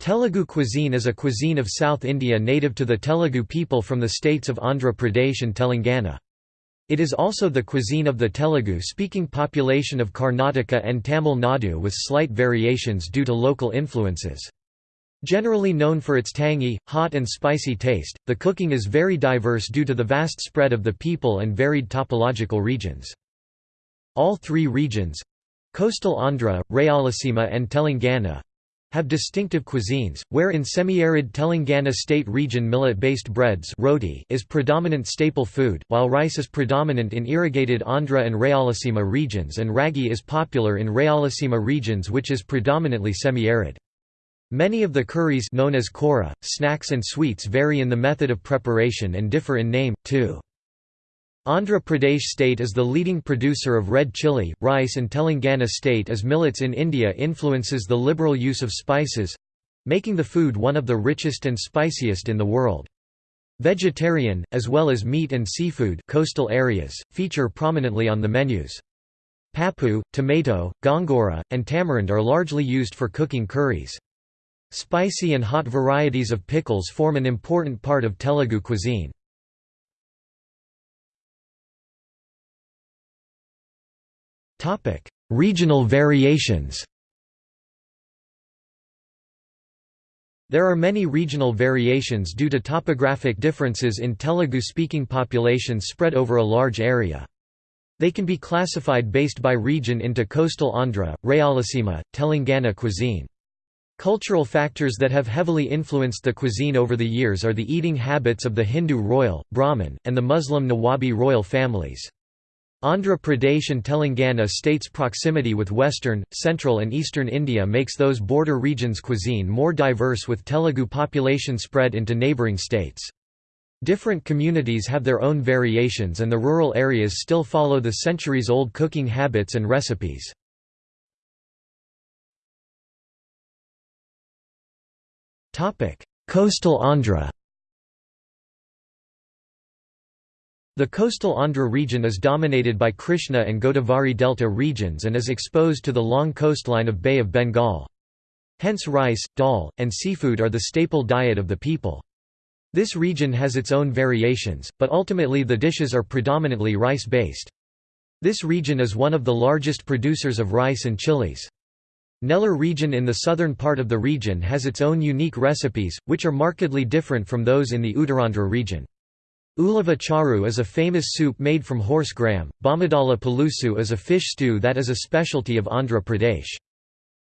Telugu cuisine is a cuisine of South India native to the Telugu people from the states of Andhra Pradesh and Telangana. It is also the cuisine of the Telugu-speaking population of Karnataka and Tamil Nadu with slight variations due to local influences. Generally known for its tangy, hot and spicy taste, the cooking is very diverse due to the vast spread of the people and varied topological regions. All three regions—coastal Andhra, Rayalaseema and Telangana, have distinctive cuisines, where in semi-arid Telangana state region millet-based breads roti is predominant staple food, while rice is predominant in irrigated Andhra and Rayalaseema regions and ragi is popular in Rayalaseema regions which is predominantly semi-arid. Many of the curries known as kora, snacks and sweets vary in the method of preparation and differ in name, too. Andhra Pradesh state is the leading producer of red chili, rice and Telangana state as millets in India influences the liberal use of spices—making the food one of the richest and spiciest in the world. Vegetarian, as well as meat and seafood coastal areas, feature prominently on the menus. Papu, tomato, gongura, and tamarind are largely used for cooking curries. Spicy and hot varieties of pickles form an important part of Telugu cuisine. Topic: Regional variations. There are many regional variations due to topographic differences in Telugu-speaking populations spread over a large area. They can be classified based by region into coastal Andhra, Rayalaseema, Telangana cuisine. Cultural factors that have heavily influenced the cuisine over the years are the eating habits of the Hindu royal, Brahmin, and the Muslim Nawabi royal families. Andhra Pradesh and Telangana states' proximity with western, central and eastern India makes those border regions' cuisine more diverse with Telugu population spread into neighbouring states. Different communities have their own variations and the rural areas still follow the centuries-old cooking habits and recipes. Coastal Andhra The coastal Andhra region is dominated by Krishna and Godavari Delta regions and is exposed to the long coastline of Bay of Bengal. Hence rice, dal, and seafood are the staple diet of the people. This region has its own variations, but ultimately the dishes are predominantly rice-based. This region is one of the largest producers of rice and chilies. Nellore region in the southern part of the region has its own unique recipes, which are markedly different from those in the Uttarandhra region. Ulava charu is a famous soup made from horse gram, Bomadala palusu is a fish stew that is a specialty of Andhra Pradesh.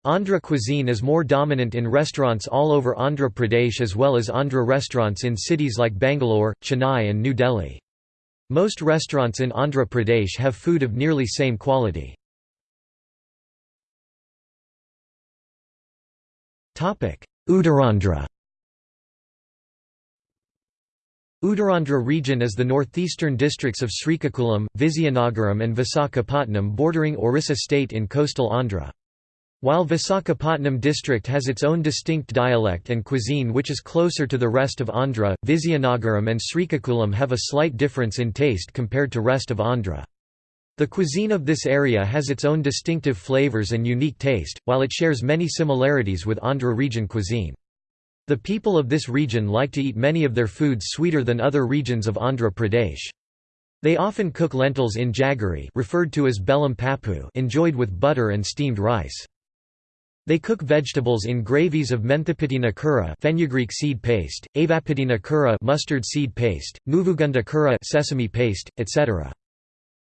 Andhra cuisine is more dominant in restaurants all over Andhra Pradesh as well as Andhra restaurants in cities like Bangalore, Chennai and New Delhi. Most restaurants in Andhra Pradesh have food of nearly same quality. Uttarandhra Uttarandhra region is the northeastern districts of Srikakulam, Vizianagaram and Visakhapatnam bordering Orissa state in coastal Andhra. While Visakhapatnam district has its own distinct dialect and cuisine which is closer to the rest of Andhra, Vizianagaram and Srikakulam have a slight difference in taste compared to rest of Andhra. The cuisine of this area has its own distinctive flavors and unique taste, while it shares many similarities with Andhra region cuisine. The people of this region like to eat many of their foods sweeter than other regions of Andhra Pradesh. They often cook lentils in jaggery referred to as bellam papu enjoyed with butter and steamed rice. They cook vegetables in gravies of menthapitina kura fenugreek seed paste, avapitina kura mustard seed paste, nuvugunda kura sesame paste, etc.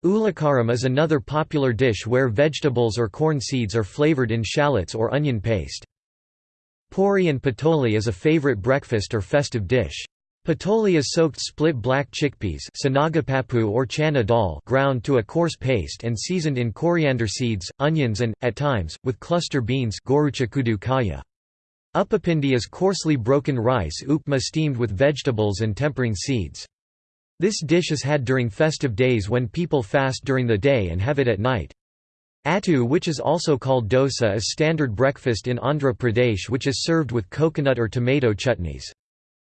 Ulakaram is another popular dish where vegetables or corn seeds are flavored in shallots or onion paste. Puri and patoli is a favorite breakfast or festive dish. Patoli is soaked split black chickpeas or chana dal ground to a coarse paste and seasoned in coriander seeds, onions and, at times, with cluster beans Upapindi is coarsely broken rice upma steamed with vegetables and tempering seeds. This dish is had during festive days when people fast during the day and have it at night. Attu which is also called dosa is standard breakfast in Andhra Pradesh which is served with coconut or tomato chutneys.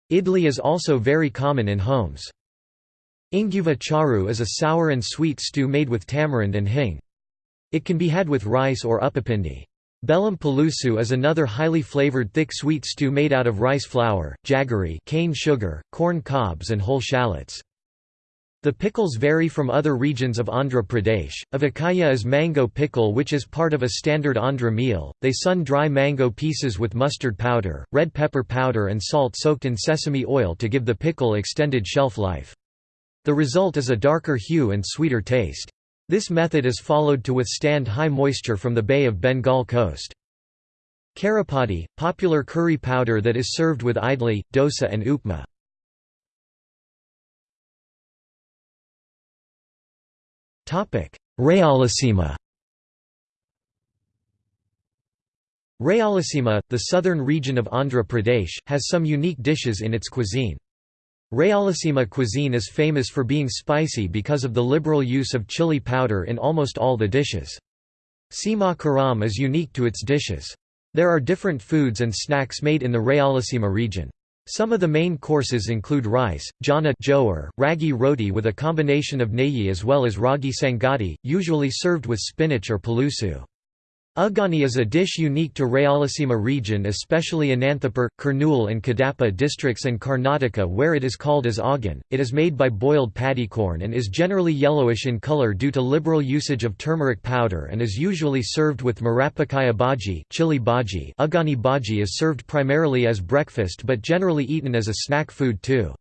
Idli is also very common in homes. Inguva charu is a sour and sweet stew made with tamarind and hing. It can be had with rice or upapindi. Bellam pulusu is another highly flavored thick sweet stew made out of rice flour, jaggery cane sugar, corn cobs and whole shallots. The pickles vary from other regions of Andhra Pradesh. Avakaya is mango pickle which is part of a standard Andhra meal. They sun dry mango pieces with mustard powder, red pepper powder and salt soaked in sesame oil to give the pickle extended shelf life. The result is a darker hue and sweeter taste. This method is followed to withstand high moisture from the Bay of Bengal coast. Karapati, popular curry powder that is served with idli, dosa and upma. Rayalaseema Rayalaseema, the southern region of Andhra Pradesh, has some unique dishes in its cuisine. Rayalaseema cuisine is famous for being spicy because of the liberal use of chili powder in almost all the dishes. Seema Karam is unique to its dishes. There are different foods and snacks made in the Rayalaseema region. Some of the main courses include rice, jana jowar, ragi roti with a combination of neyi as well as ragi sangati, usually served with spinach or pulusu. Uggani is a dish unique to Rayalaseema region especially Ananthapur, Kurnool and Kadapa districts and Karnataka where it is called as oggan. It is made by boiled paddy corn and is generally yellowish in color due to liberal usage of turmeric powder and is usually served with marapakaya bhaji chili bhaji Uggani bhaji is served primarily as breakfast but generally eaten as a snack food too.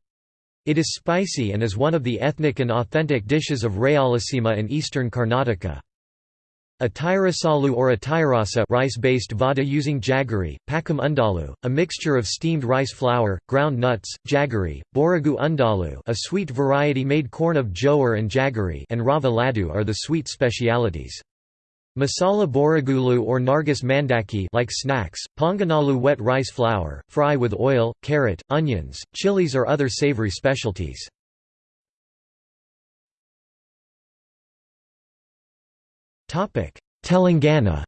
It is spicy and is one of the ethnic and authentic dishes of Rayalaseema and eastern Karnataka. A or a rice-based vada using jaggery, pakam undalu, a mixture of steamed rice flour, ground nuts, jaggery, boragu undalu a sweet variety made corn of jowar and jaggery and rava laddu are the sweet specialities. Masala boragulu or nargis mandaki like snacks, ponganalu wet rice flour, fry with oil, carrot, onions, chilies or other savory specialties. Telangana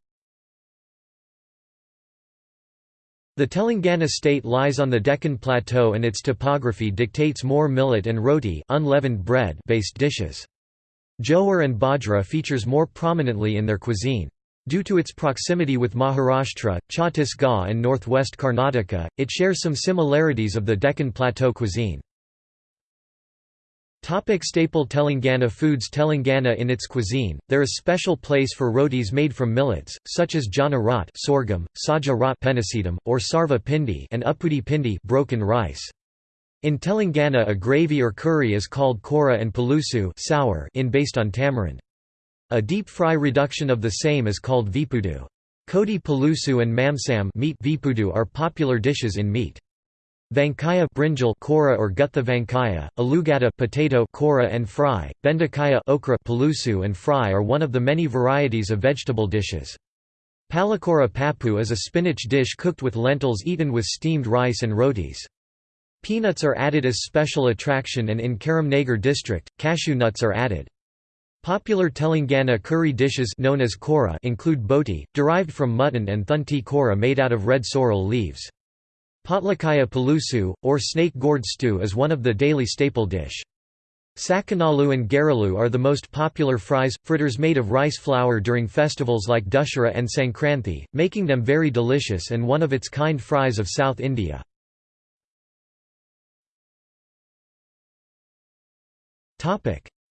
The Telangana state lies on the Deccan Plateau and its topography dictates more millet and roti unleavened bread based dishes. Jowar and bajra features more prominently in their cuisine. Due to its proximity with Maharashtra, Chhattisgarh and northwest Karnataka, it shares some similarities of the Deccan Plateau cuisine. Topic staple Telangana foods Telangana in its cuisine, there is special place for rotis made from millets, such as jana rot sorghum, saja rot or sarva pindi and uppudi pindi broken rice. In Telangana a gravy or curry is called kora and palusu sour in based on tamarind. A deep fry reduction of the same is called vipudu. Kodi palusu and mamsam meat vipudu are popular dishes in meat. Vankaya brinjal kora or gutha vankaya, alugada potato kora and fry, bendakaya okra pulusu and fry are one of the many varieties of vegetable dishes. Palakora papu is a spinach dish cooked with lentils eaten with steamed rice and rotis. Peanuts are added as special attraction and in Karimnagar district, cashew nuts are added. Popular Telangana curry dishes known as kora include boti, derived from mutton and thunti kora made out of red sorrel leaves. Potlakaya pulusu, or snake gourd stew is one of the daily staple dish. Sakanalu and garalu are the most popular fries, fritters made of rice flour during festivals like Dussehra and Sankranti, making them very delicious and one of its kind fries of South India.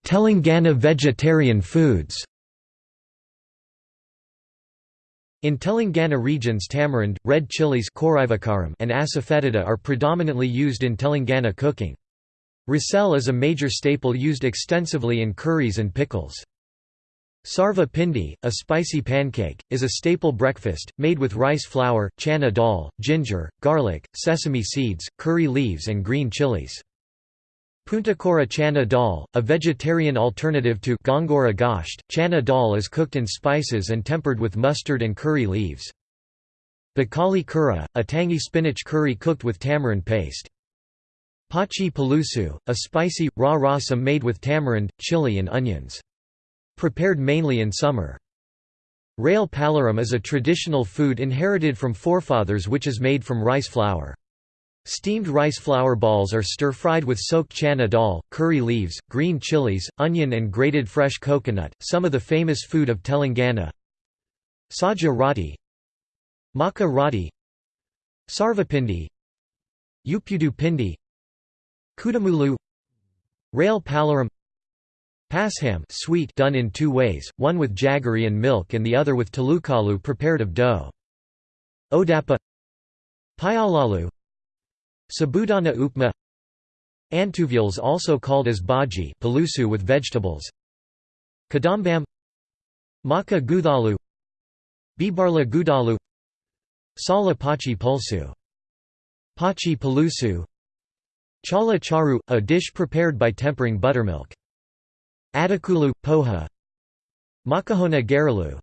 Telangana vegetarian foods In Telangana regions tamarind, red chilies and asafoetida are predominantly used in Telangana cooking. Rasel is a major staple used extensively in curries and pickles. Sarva pindi, a spicy pancake, is a staple breakfast, made with rice flour, chana dal, ginger, garlic, sesame seeds, curry leaves and green chilies. Puntakora chana dal, a vegetarian alternative to gongura gosht, chana dal is cooked in spices and tempered with mustard and curry leaves. Bakali kura, a tangy spinach curry cooked with tamarind paste. Pachi palusu, a spicy, raw rasam made with tamarind, chili and onions. Prepared mainly in summer. Rail palaram is a traditional food inherited from forefathers which is made from rice flour. Steamed rice flour balls are stir-fried with soaked chana dal, curry leaves, green chilies, onion and grated fresh coconut, some of the famous food of Telangana. Saja roti Makkah roti Sarvapindi Upudu pindi Kudamulu Rail palaram Pasham sweet done in two ways, one with jaggery and milk and the other with talukalu prepared of dough. Odapa Pyalalu Sabudana upma. Antuvials also called as bhaji palusu with vegetables. Kadambam. Maka guthalu Bibarla gudalu Sala pachi pulsu. Pachi palusu. Chala charu, a dish prepared by tempering buttermilk. Adakulu, poha. Makahona garalu.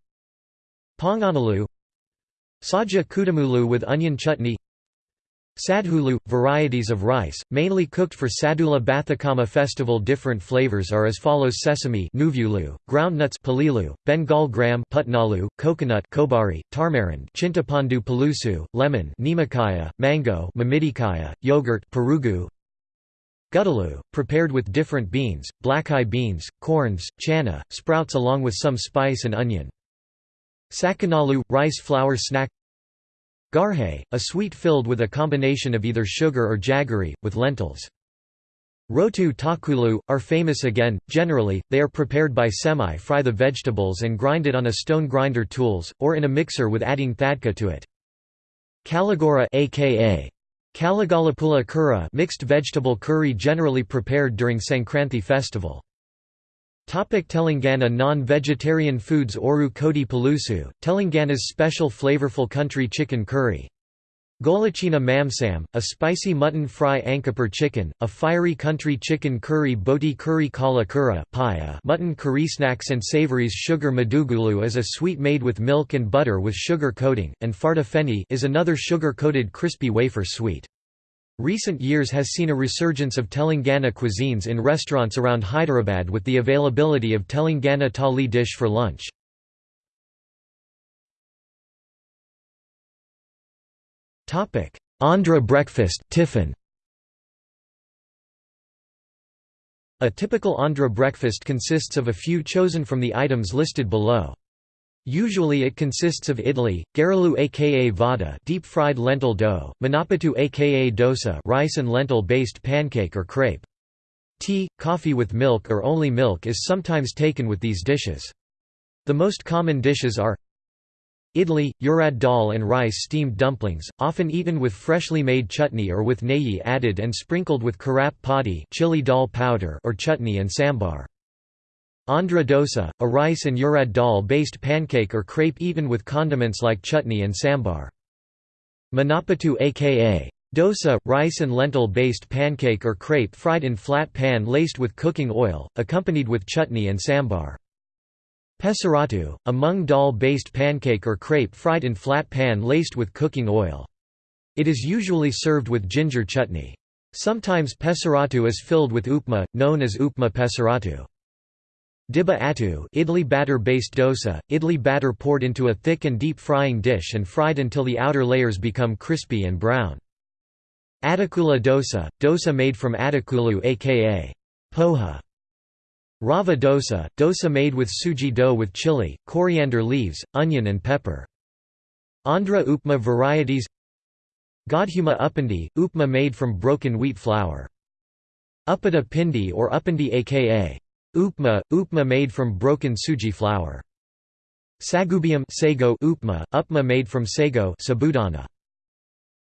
Ponganalu Saja kudamulu with onion chutney Sadhulu – varieties of rice, mainly cooked for Sadula Bathukamma festival Different flavors are as follows sesame groundnuts palilu, Bengal gram putnalu, coconut kobari, tamarind chintapandu palusu, lemon nimakaya, mango yogurt perugu, Guttalu, prepared with different beans, black-eye beans, corns, chana, sprouts along with some spice and onion. Sakanalu – rice flour snack Garhe, a sweet filled with a combination of either sugar or jaggery, with lentils. Rotu takulu, are famous again, generally, they are prepared by semi-fry the vegetables and grind it on a stone grinder tools, or in a mixer with adding thadka to it. Kaligora aka Kaligalapula kura mixed vegetable curry generally prepared during Sankranti festival. Topic Telangana Non-vegetarian foods Oru Kodi Palusu, Telangana's special flavorful country chicken curry. Golachina mamsam, a spicy mutton fry Ankapur chicken, a fiery country chicken curry Boti curry kala kura paya mutton curry snacks and savories Sugar madugulu is a sweet made with milk and butter with sugar coating, and farta feni is another sugar-coated crispy wafer sweet. Recent years has seen a resurgence of Telangana cuisines in restaurants around Hyderabad with the availability of Telangana thali dish for lunch. Andhra breakfast tiffin. A typical Andhra breakfast consists of a few chosen from the items listed below. Usually it consists of idli, garalu aka vada deep-fried lentil dough, manapattu aka dosa rice and lentil-based pancake or crepe. Tea, coffee with milk or only milk is sometimes taken with these dishes. The most common dishes are Idli, urad dal and rice steamed dumplings, often eaten with freshly made chutney or with neyi added and sprinkled with karap padi chili dal powder or chutney and sambar. Andhra dosa, a rice and urad dal-based pancake or crepe eaten with condiments like chutney and sambar. Manapattu aka dosa, rice and lentil-based pancake or crepe fried in flat pan laced with cooking oil, accompanied with chutney and sambar. Pesaratu, a mung dal-based pancake or crepe fried in flat pan laced with cooking oil. It is usually served with ginger chutney. Sometimes pesaratu is filled with upma, known as upma pesaratu. Dibba attu idli batter-based dosa, idli batter poured into a thick and deep frying dish and fried until the outer layers become crispy and brown. Adakula dosa, dosa made from adakulu aka poha. Rava dosa, dosa made with suji dough with chili, coriander leaves, onion and pepper. Andhra upma varieties Godhuma uppandi, upma made from broken wheat flour. Uppada pindi or uppandi aka Upma, upma made from broken suji flour. Sagubium sago upma, upma made from sago sabudana.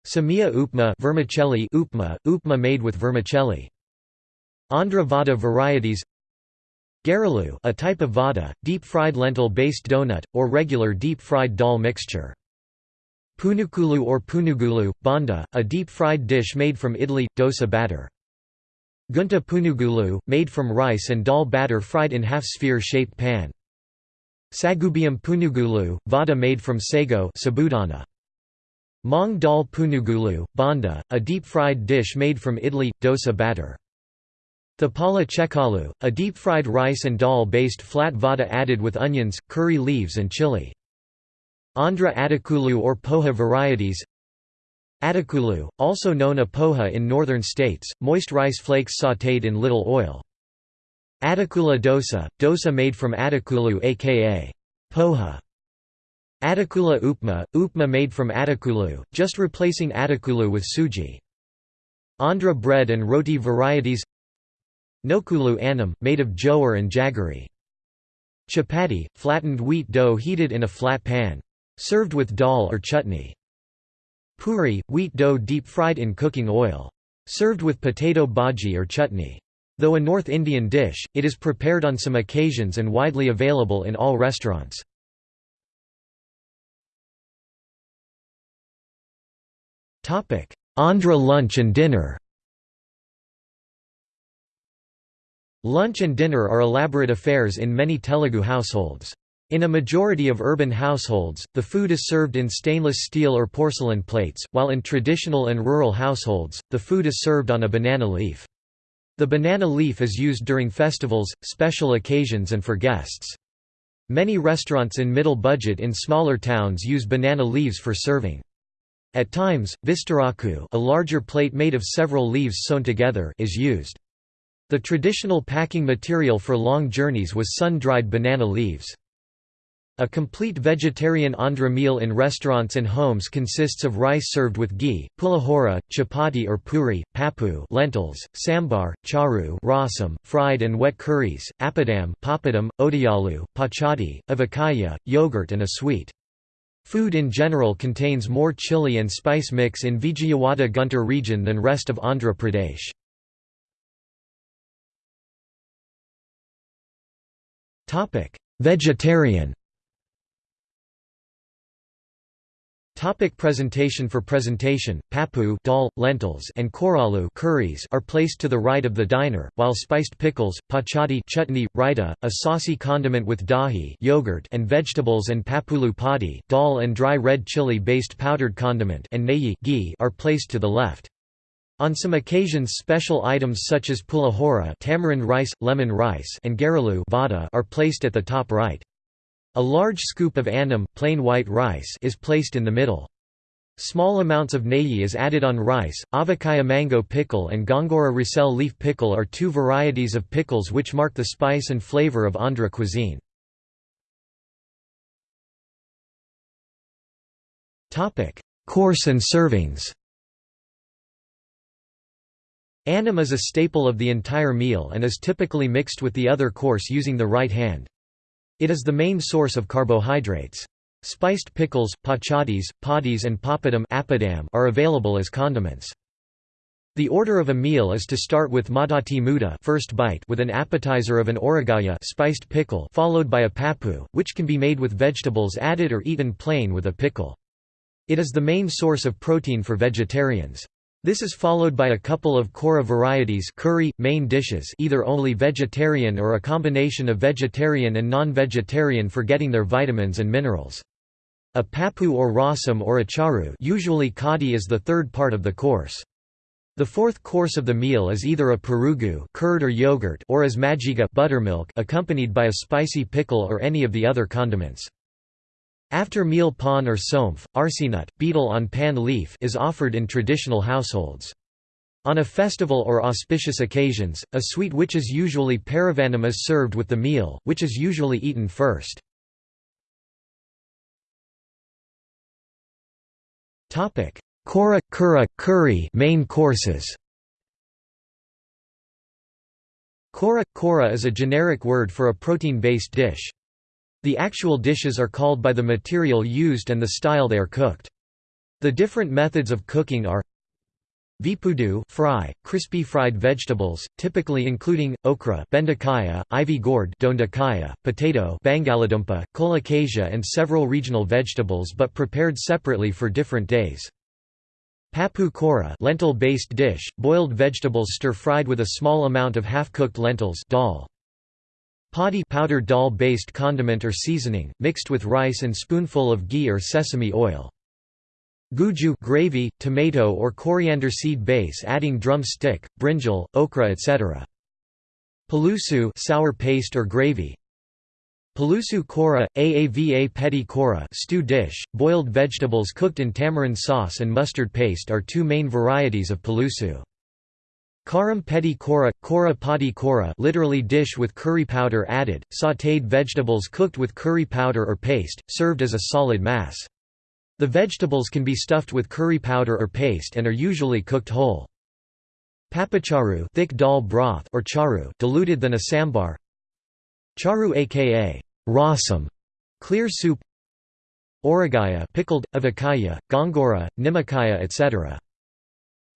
Samia upma vermicelli upma, upma made with vermicelli. Andhra vada varieties Garalu a type of vada, deep-fried lentil-based donut, or regular deep-fried dal mixture. Punukulu or punugulu, banda, a deep-fried dish made from idli, dosa batter. Gunta punugulu, made from rice and dal batter fried in half-sphere-shaped pan. Sagubium punugulu, vada made from sago sabudana. Mong dal punugulu, banda, a deep-fried dish made from idli, dosa batter. Thapala chekalu, a deep-fried rice and dal-based flat vada added with onions, curry leaves and chili. Andhra adakulu or poha varieties Adakulu, also known as poha in northern states, moist rice flakes sautéed in little oil. Adakula dosa, dosa made from adakulu aka poha. Atakula upma, upma made from atakulu, just replacing atakulu with suji. Andhra bread and roti varieties Nokulu annam, made of jowar and jaggery. Chapati, flattened wheat dough heated in a flat pan. Served with dal or chutney. Puri, wheat dough deep-fried in cooking oil. Served with potato bhaji or chutney. Though a North Indian dish, it is prepared on some occasions and widely available in all restaurants. Andhra lunch and dinner Lunch and dinner are elaborate affairs in many Telugu households. In a majority of urban households, the food is served in stainless steel or porcelain plates, while in traditional and rural households, the food is served on a banana leaf. The banana leaf is used during festivals, special occasions and for guests. Many restaurants in middle budget in smaller towns use banana leaves for serving. At times, vistaraku a larger plate made of several leaves sewn together is used. The traditional packing material for long journeys was sun-dried banana leaves. A complete vegetarian Andhra meal in restaurants and homes consists of rice served with ghee, pulihora, chapati or puri, papu lentils, sambar, charu rasam, fried and wet curries, appadam papadam, odiyalu, pachadi, avakaya, yogurt and a sweet. Food in general contains more chili and spice mix in Vijayawada Guntur region than rest of Andhra Pradesh. Vegetarian Topic presentation For presentation, papu dal, lentils and koralu curries are placed to the right of the diner, while spiced pickles, pachadi chutney, raita, a saucy condiment with dahi yogurt and vegetables and papulu padi dal and dry red chili-based powdered condiment and neyi ghee are placed to the left. On some occasions special items such as pulihora tamarind rice, lemon rice and garalu vada are placed at the top right. A large scoop of annam plain white rice is placed in the middle. Small amounts of neyi is added on rice. Avakaya mango pickle and Gongura risel leaf pickle are two varieties of pickles which mark the spice and flavor of Andhra cuisine. Topic: Course and servings Annam is a staple of the entire meal and is typically mixed with the other course using the right hand. It is the main source of carbohydrates. Spiced pickles, pachadis, padis and papadam are available as condiments. The order of a meal is to start with madati muda first bite with an appetizer of an oragaya spiced pickle followed by a papu, which can be made with vegetables added or eaten plain with a pickle. It is the main source of protein for vegetarians. This is followed by a couple of kora varieties curry, main dishes either only vegetarian or a combination of vegetarian and non-vegetarian for getting their vitamins and minerals. A papu or rasam or a charu usually kadi is the third part of the course. The fourth course of the meal is either a perugu curd or, yogurt or as majiga buttermilk accompanied by a spicy pickle or any of the other condiments. After meal pan or somph, arsinut, betel on pan leaf is offered in traditional households. On a festival or auspicious occasions, a sweet which is usually paravanam is served with the meal, which is usually eaten first. Kora, kura, curry main courses Kora, kora is a generic word for a protein-based dish. The actual dishes are called by the material used and the style they are cooked. The different methods of cooking are Vipudu fry, crispy fried vegetables, typically including, okra bendakaya, ivy gourd dondakaya, potato bangaladumpa, colocasia and several regional vegetables but prepared separately for different days. Papu kora lentil-based dish, boiled vegetables stir-fried with a small amount of half-cooked lentils dal. Padi powdered dal-based condiment or seasoning, mixed with rice and spoonful of ghee or sesame oil. Guju gravy, tomato or coriander seed base adding drum stick, brinjal, okra etc. Palusu sour paste or gravy. Palusu kora, aava peti kora stew dish, boiled vegetables cooked in tamarind sauce and mustard paste are two main varieties of palusu. Karam pedi kora, kora padi kora literally dish with curry powder added, sautéed vegetables cooked with curry powder or paste, served as a solid mass. The vegetables can be stuffed with curry powder or paste and are usually cooked whole. Papacharu thick dal broth or charu diluted than a sambar Charu aka rasam, clear soup Oragaya pickled, avakaya, gongura, nimakaya etc.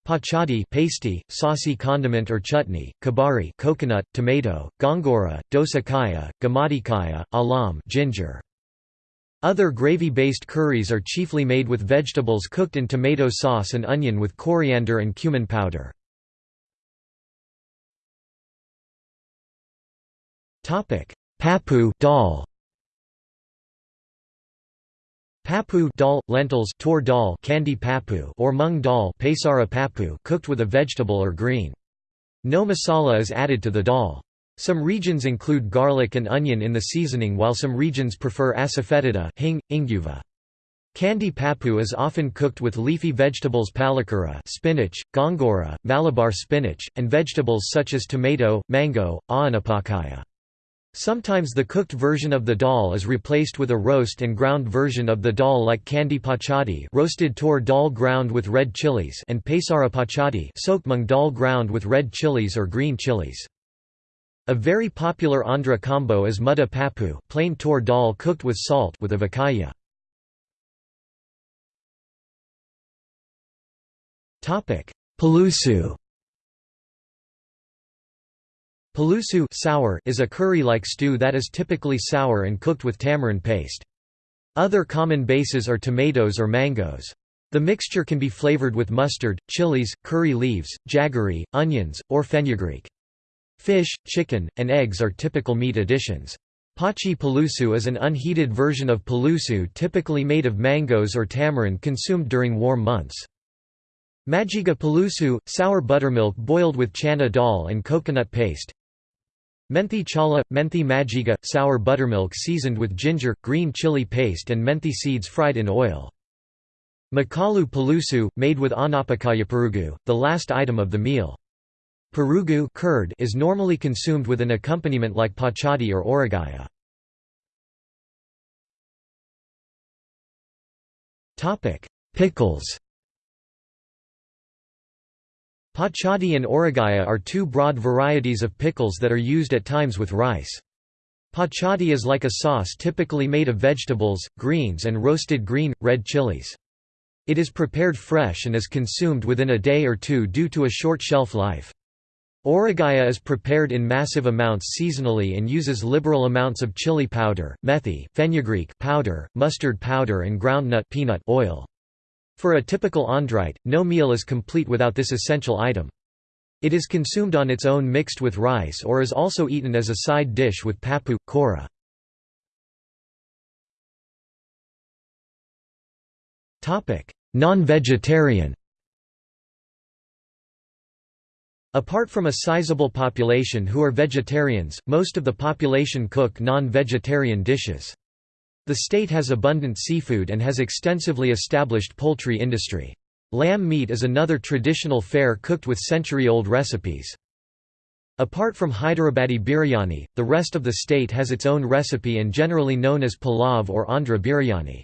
Pachadi pasty, saucy condiment or chutney, kabari coconut, tomato, gongura, dosakaya, gamadikaya, alam ginger. Other gravy-based curries are chiefly made with vegetables cooked in tomato sauce and onion with coriander and cumin powder. Papu dal Papu dal, lentils tor dal candy papu or mung dal pesara papu cooked with a vegetable or green. No masala is added to the dal. Some regions include garlic and onion in the seasoning while some regions prefer asafoetida hing, inguva. Candy papu is often cooked with leafy vegetables palakura spinach, gongura, malabar spinach, and vegetables such as tomato, mango, aanapakaya. Sometimes the cooked version of the dal is replaced with a roast and ground version of the dal like candy pachadi roasted tor dal ground with red chilies and pesara pachadi soaked mung dal ground with red chilies or green chilies. A very popular Andhra combo is mudda papu plain tor dal cooked with salt with avakaya. Pulusu Pulusu sour is a curry-like stew that is typically sour and cooked with tamarind paste. Other common bases are tomatoes or mangoes. The mixture can be flavored with mustard, chilies, curry leaves, jaggery, onions, or fenugreek. Fish, chicken, and eggs are typical meat additions. Pachi palusu is an unheated version of palusu typically made of mangoes or tamarind consumed during warm months. Majiga pulusu, sour buttermilk boiled with chana dal and coconut paste. Menthi chala, menthi majiga, sour buttermilk seasoned with ginger, green chili paste and menthi seeds fried in oil. Makalu palusu, made with anapakaya perugu, the last item of the meal. Perugu curd is normally consumed with an accompaniment like pachadi or oragaya. Pickles Pachadi and oragaya are two broad varieties of pickles that are used at times with rice. Pachadi is like a sauce typically made of vegetables, greens and roasted green, red chilies. It is prepared fresh and is consumed within a day or two due to a short shelf life. Oragaya is prepared in massive amounts seasonally and uses liberal amounts of chili powder, methi, fenugreek powder, mustard powder and groundnut peanut oil. For a typical Andhraite, no meal is complete without this essential item. It is consumed on its own mixed with rice or is also eaten as a side dish with papu, kora. Non-vegetarian Apart from a sizable population who are vegetarians, most of the population cook non-vegetarian dishes. The state has abundant seafood and has extensively established poultry industry. Lamb meat is another traditional fare cooked with century-old recipes. Apart from Hyderabadi biryani, the rest of the state has its own recipe and generally known as palav or Andhra biryani.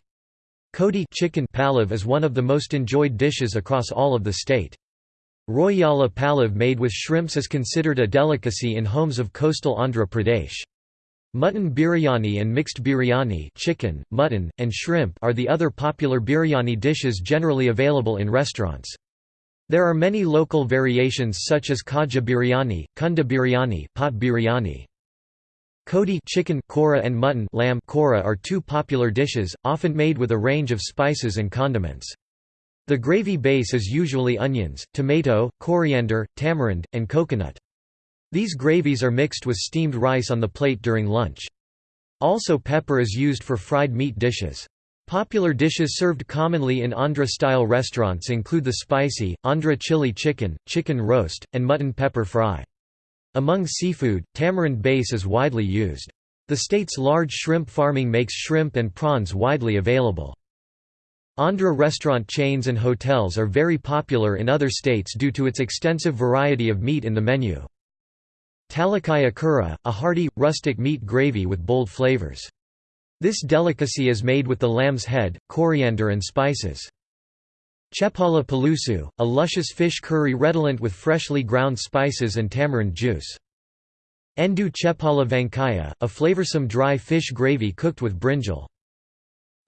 Kodi chicken palav is one of the most enjoyed dishes across all of the state. Royala palav made with shrimps is considered a delicacy in homes of coastal Andhra Pradesh. Mutton biryani and mixed biryani chicken, mutton, and shrimp are the other popular biryani dishes generally available in restaurants. There are many local variations such as kaja biryani, kunda biryani, pot biryani. Kodi chicken kora and mutton lamb kora are two popular dishes, often made with a range of spices and condiments. The gravy base is usually onions, tomato, coriander, tamarind, and coconut. These gravies are mixed with steamed rice on the plate during lunch. Also pepper is used for fried meat dishes. Popular dishes served commonly in Andhra-style restaurants include the spicy, Andhra chili chicken, chicken roast, and mutton pepper fry. Among seafood, tamarind base is widely used. The state's large shrimp farming makes shrimp and prawns widely available. Andhra restaurant chains and hotels are very popular in other states due to its extensive variety of meat in the menu. Talakaya kura, a hearty, rustic meat gravy with bold flavors. This delicacy is made with the lamb's head, coriander and spices. Chepala palusu, a luscious fish curry redolent with freshly ground spices and tamarind juice. Endu chepala vankaya, a flavorsome dry fish gravy cooked with brinjal.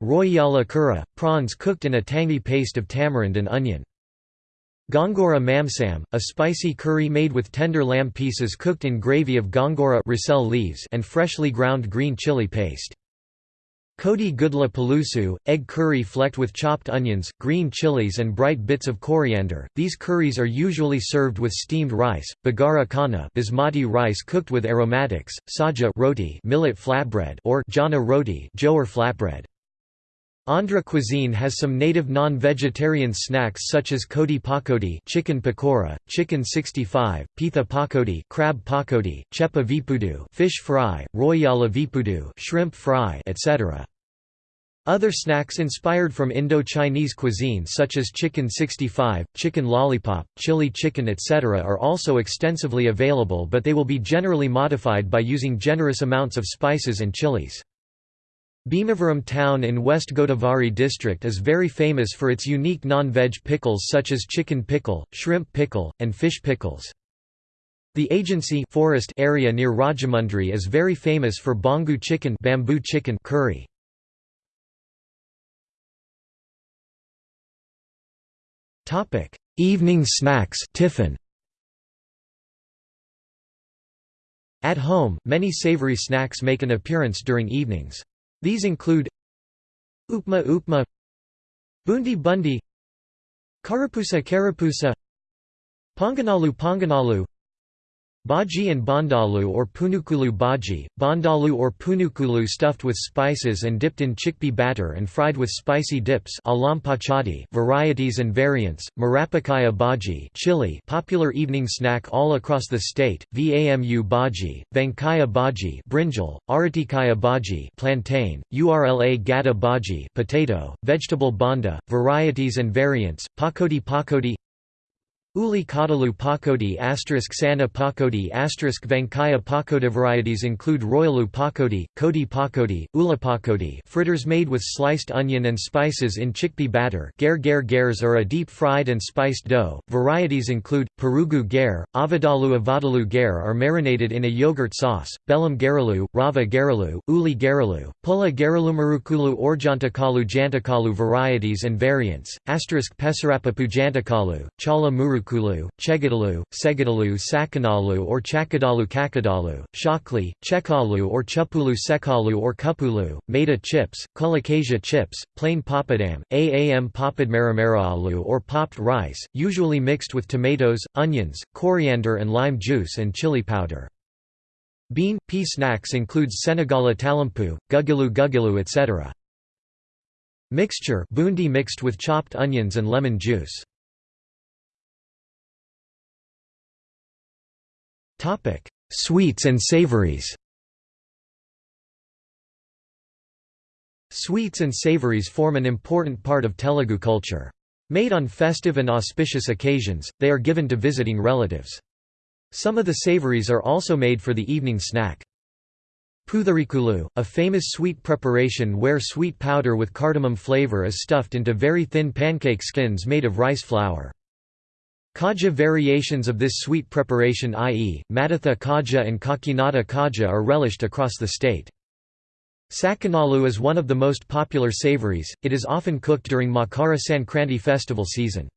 Royala kura, prawns cooked in a tangy paste of tamarind and onion. Gongura mamsam, a spicy curry made with tender lamb pieces cooked in gravy of gongura leaves and freshly ground green chili paste. Kodi gudla pulusu, egg curry flecked with chopped onions, green chilies and bright bits of coriander. These curries are usually served with steamed rice, bagara kana basmati rice cooked with aromatics, saja roti millet flatbread or jana roti jowar flatbread. Andhra cuisine has some native non-vegetarian snacks such as kodi pakodi chicken pakora, chicken 65, pitha pakodi crab pakodi, chepa vipudu fish fry, royala vipudu shrimp fry, etc. Other snacks inspired from Indo-Chinese cuisine such as chicken 65, chicken lollipop, chili chicken etc. are also extensively available but they will be generally modified by using generous amounts of spices and chilies. Bhimavaram town in West Godavari district is very famous for its unique non-veg pickles such as chicken pickle, shrimp pickle, and fish pickles. The agency forest area near Rajahmundry is very famous for bongu chicken, bamboo chicken curry. Topic: Evening snacks, tiffin. At home, many savory snacks make an appearance during evenings. These include Upma upma Bundi bundi Karapusa karapusa Ponganalu ponganalu Bhaji and bandalu or punukulu bhaji, bandalu or punukulu stuffed with spices and dipped in chickpea batter and fried with spicy dips varieties and variants, marapakaya bhaji chili popular evening snack all across the state, vamu bhaji, vankaya bhaji brinjal, aratikaya bhaji plantain, urla gada bhaji potato, vegetable banda, varieties and variants, pakodi pakodi Uli Kadalu Pakodi asterisk Sana Pakodi asterisk Vankaya Pakoda varieties include Royalu Pakodi, Kodi Pakodi, Ula Pakodi fritters made with sliced onion and spices in chickpea batter Ger Ger Gers are a deep-fried and spiced dough. Varieties include, Perugu Ger, Avadalu Avadalu Ger are marinated in a yogurt sauce, Belam Geralu, Rava Geralu, Uli Geralu, Pula Geralumarukulu or Jantakalu Jantakalu varieties and variants, asterisk Pesarapapu Jantakalu, Chala Muru Chakulu, Chegadalu, Segadalu Sakanalu or Chakadalu Kakadalu, Shakli, Chekalu or Chupulu Sekalu or Kupulu, Maida chips, Colocasia chips, plain papadam, Aam papadmaramaralu or popped rice, usually mixed with tomatoes, onions, coriander and lime juice and chili powder. Bean, pea snacks includes Senegala talampu, gugilu gugilu etc. Mixture bundi mixed with chopped onions and lemon juice. Sweets and savories Sweets and savories form an important part of Telugu culture. Made on festive and auspicious occasions, they are given to visiting relatives. Some of the savories are also made for the evening snack. Putharikulu, a famous sweet preparation where sweet powder with cardamom flavor is stuffed into very thin pancake skins made of rice flour. Kaja variations of this sweet preparation i.e., Madatha kaja and Kakinada kaja are relished across the state. Sakanalu is one of the most popular savories, it is often cooked during Makara Sankranti festival season.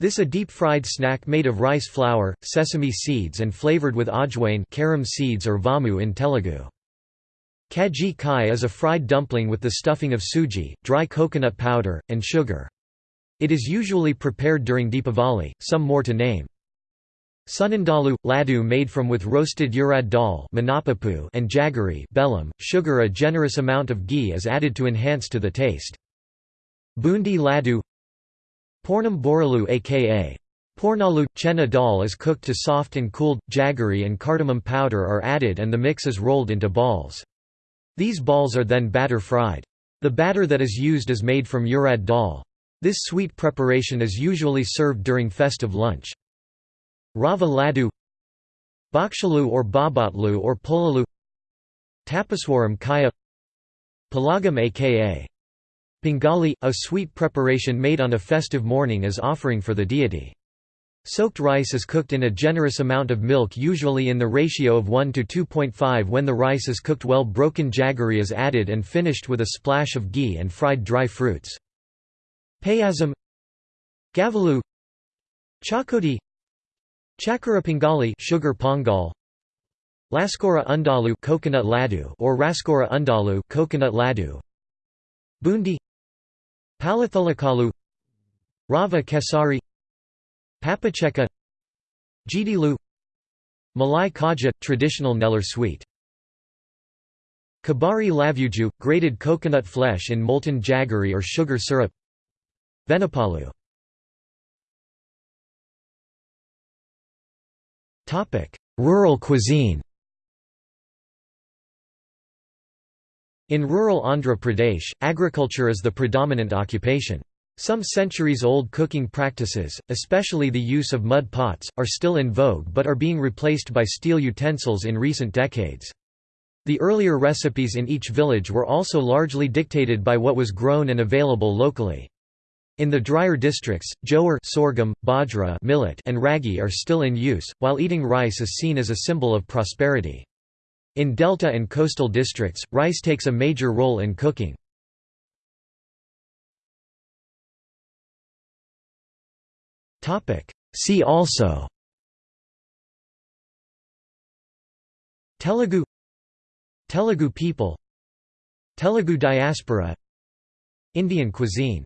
This a deep-fried snack made of rice flour, sesame seeds and flavored with ajwain carom seeds or vamu in Telugu. Kaji kai is a fried dumpling with the stuffing of suji, dry coconut powder, and sugar. It is usually prepared during Deepavali, some more to name. Sunandalu – laddu made from with roasted urad dal and jaggery bellam, sugar a generous amount of ghee is added to enhance to the taste. Bundi laddu Pornam boralu aka Pornalu – chena dal is cooked to soft and cooled, jaggery and cardamom powder are added and the mix is rolled into balls. These balls are then batter fried. The batter that is used is made from urad dal. This sweet preparation is usually served during festive lunch. Rava laddu Bakshalu or babatlu or polalu Tapaswaram kaya Palagam aka Pingali, a sweet preparation made on a festive morning as offering for the deity. Soaked rice is cooked in a generous amount of milk usually in the ratio of 1 to 2.5 when the rice is cooked well broken jaggery is added and finished with a splash of ghee and fried dry fruits. Payasam Gavalu Chakoti Chakara Pongali sugar pongal Laskora undalu coconut laddu or Raskora undalu coconut laddu Bundi Palathulakalu Rava Kesari Papacheka Jidilu Malai Kaja – traditional Nellore sweet Kabari lavuju – grated coconut flesh in molten jaggery or sugar syrup Venapalu Rural cuisine In rural Andhra Pradesh, agriculture is the predominant occupation. Some centuries-old cooking practices, especially the use of mud pots, are still in vogue but are being replaced by steel utensils in recent decades. The earlier recipes in each village were also largely dictated by what was grown and available locally. In the drier districts, jowar sorghum, bajra millet and ragi are still in use, while eating rice is seen as a symbol of prosperity. In delta and coastal districts, rice takes a major role in cooking. See also Telugu Telugu people Telugu diaspora Indian cuisine